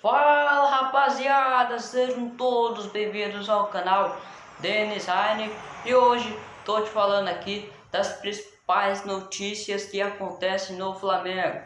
Fala rapaziada, sejam todos bem-vindos ao canal Denis Heine e hoje tô te falando aqui das principais notícias que acontecem no Flamengo.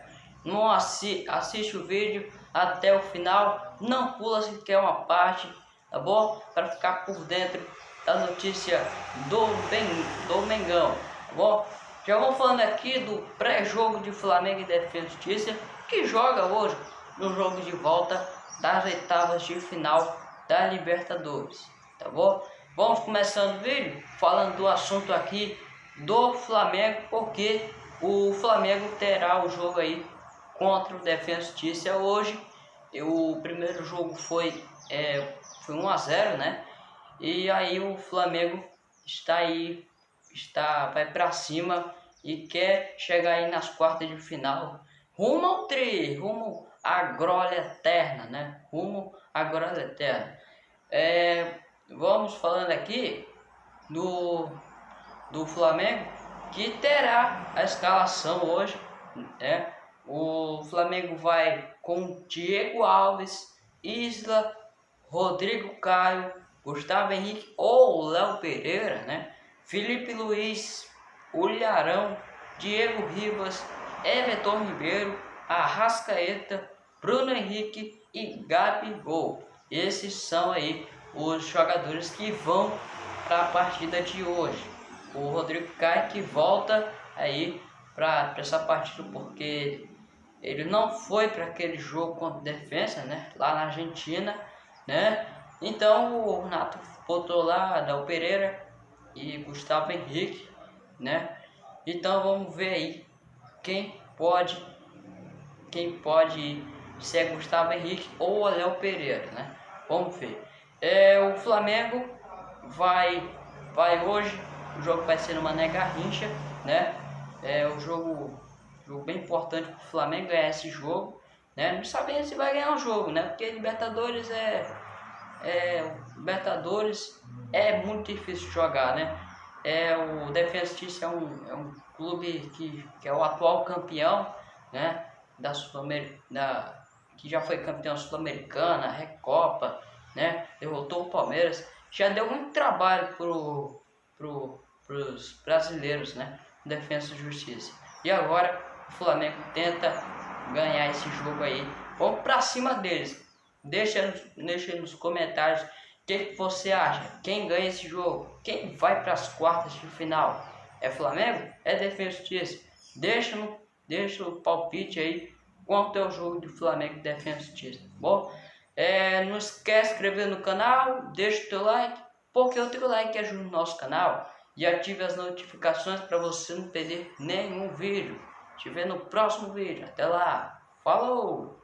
Não assi assiste o vídeo até o final, não pula se quer uma parte, tá bom? Para ficar por dentro da notícia do, ben, do Mengão, tá bom? Já vamos falando aqui do pré-jogo de Flamengo e Defesa Justiça que joga hoje no jogo de volta das oitavas de final da Libertadores, tá bom? Vamos começando o vídeo falando do assunto aqui do Flamengo, porque o Flamengo terá o jogo aí contra o Defensa Justiça hoje. O primeiro jogo foi, é, foi 1 a 0 né? E aí o Flamengo está aí, está, vai para cima e quer chegar aí nas quartas de final rumo ao tri, rumo à glória eterna, né? Rumo à glória eterna. É, vamos falando aqui do, do Flamengo, que terá a escalação hoje, né? O Flamengo vai com Diego Alves, Isla, Rodrigo Caio, Gustavo Henrique ou Léo Pereira, né? Felipe Luiz, Ulharão, Diego Ribas, Everton Ribeiro, Arrascaeta, Bruno Henrique e Gabigol. Esses são aí os jogadores que vão para a partida de hoje. O Rodrigo Caio que volta aí para essa partida porque ele não foi para aquele jogo contra defesa, né? Lá na Argentina, né? Então o Renato botou lá Adel Pereira e Gustavo Henrique, né? Então vamos ver aí quem pode quem pode ser Gustavo Henrique ou Léo Pereira, né? Vamos ver. É, o Flamengo vai vai hoje, o jogo vai ser no Mané Garrincha, né? É um jogo, jogo bem importante para o Flamengo ganhar esse jogo, né? Não sabemos se vai ganhar o jogo, né? Porque Libertadores é, é Libertadores é muito difícil jogar, né? É, o Defensa é um, é um clube que, que é o atual campeão, né? Da Sul da que já foi campeão sul-americana, Recopa, né? Derrotou o Palmeiras. Já deu muito trabalho pro, pro, pros brasileiros, né? Defesa e Justiça. E agora o Flamengo tenta ganhar esse jogo aí. Vamos pra cima deles. Deixa, deixa nos comentários o que, que você acha? Quem ganha esse jogo? Quem vai para as quartas de final? É Flamengo? É Defesa Justiça? Deixa, deixa o palpite aí quanto é o jogo de Flamengo e Defesa Justiça. Bom, é, não esquece de inscrever no canal, deixa o teu like, porque o teu like ajuda o nosso canal. E ative as notificações para você não perder nenhum vídeo. Te ver no próximo vídeo. Até lá. Falou!